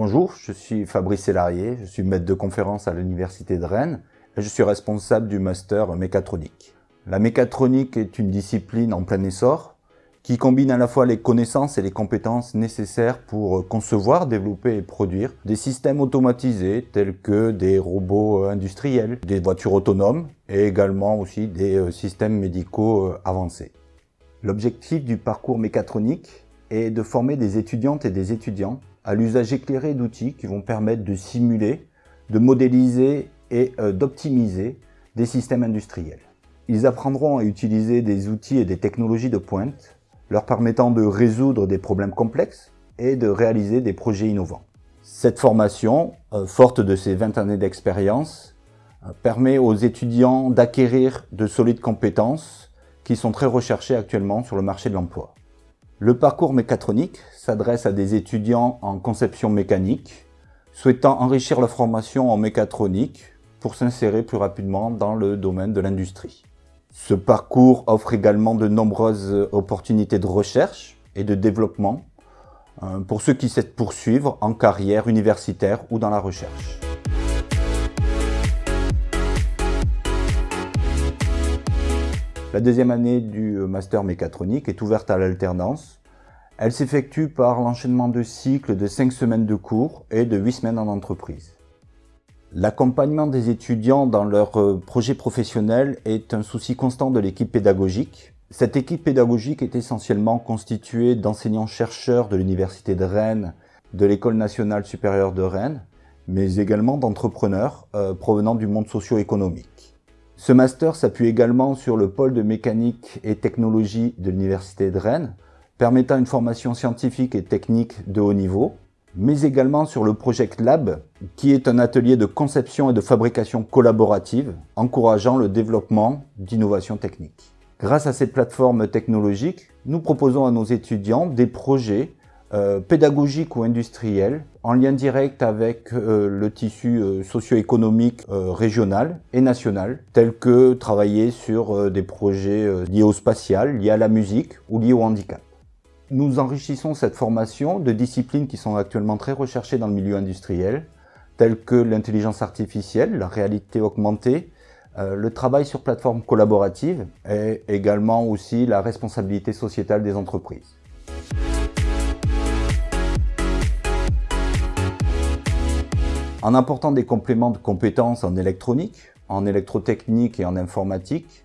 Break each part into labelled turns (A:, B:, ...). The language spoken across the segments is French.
A: Bonjour, je suis Fabrice Sélarié, je suis maître de conférence à l'Université de Rennes et je suis responsable du master mécatronique. La mécatronique est une discipline en plein essor qui combine à la fois les connaissances et les compétences nécessaires pour concevoir, développer et produire des systèmes automatisés tels que des robots industriels, des voitures autonomes et également aussi des euh, systèmes médicaux euh, avancés. L'objectif du parcours mécatronique est de former des étudiantes et des étudiants à l'usage éclairé d'outils qui vont permettre de simuler, de modéliser et euh, d'optimiser des systèmes industriels. Ils apprendront à utiliser des outils et des technologies de pointe, leur permettant de résoudre des problèmes complexes et de réaliser des projets innovants. Cette formation, euh, forte de ses 20 années d'expérience, euh, permet aux étudiants d'acquérir de solides compétences qui sont très recherchées actuellement sur le marché de l'emploi. Le parcours mécatronique s'adresse à des étudiants en conception mécanique souhaitant enrichir leur formation en mécatronique pour s'insérer plus rapidement dans le domaine de l'industrie. Ce parcours offre également de nombreuses opportunités de recherche et de développement euh, pour ceux qui souhaitent poursuivre en carrière universitaire ou dans la recherche. La deuxième année du master mécatronique est ouverte à l'alternance. Elle s'effectue par l'enchaînement de cycles de 5 semaines de cours et de 8 semaines en entreprise. L'accompagnement des étudiants dans leur euh, projet professionnel est un souci constant de l'équipe pédagogique. Cette équipe pédagogique est essentiellement constituée d'enseignants-chercheurs de l'Université de Rennes, de l'École nationale supérieure de Rennes, mais également d'entrepreneurs euh, provenant du monde socio-économique. Ce master s'appuie également sur le pôle de mécanique et technologie de l'Université de Rennes, permettant une formation scientifique et technique de haut niveau, mais également sur le Project Lab, qui est un atelier de conception et de fabrication collaborative, encourageant le développement d'innovations techniques. Grâce à ces plateformes technologiques, nous proposons à nos étudiants des projets euh, pédagogiques ou industriels en lien direct avec euh, le tissu euh, socio-économique régional et national, tels que travailler sur des projets liés au spatial, liés à la musique ou liés au handicap. Nous enrichissons cette formation de disciplines qui sont actuellement très recherchées dans le milieu industriel, telles que l'intelligence artificielle, la réalité augmentée, le travail sur plateformes collaboratives et également aussi la responsabilité sociétale des entreprises. En apportant des compléments de compétences en électronique, en électrotechnique et en informatique,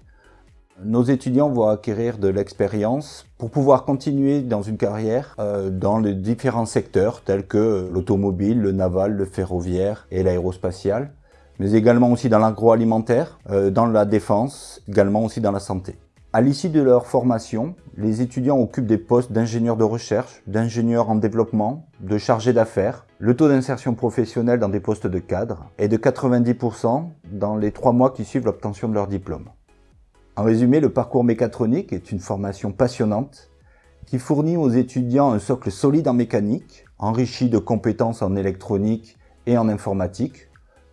A: nos étudiants vont acquérir de l'expérience pour pouvoir continuer dans une carrière euh, dans les différents secteurs tels que l'automobile, le naval, le ferroviaire et l'aérospatial, mais également aussi dans l'agroalimentaire, euh, dans la défense, également aussi dans la santé. À l'issue de leur formation, les étudiants occupent des postes d'ingénieurs de recherche, d'ingénieurs en développement, de chargés d'affaires. Le taux d'insertion professionnelle dans des postes de cadre est de 90% dans les trois mois qui suivent l'obtention de leur diplôme. En résumé, le parcours mécatronique est une formation passionnante qui fournit aux étudiants un socle solide en mécanique, enrichi de compétences en électronique et en informatique,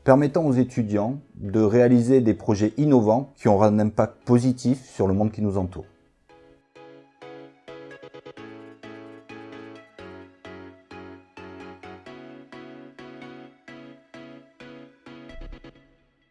A: permettant aux étudiants de réaliser des projets innovants qui auront un impact positif sur le monde qui nous entoure.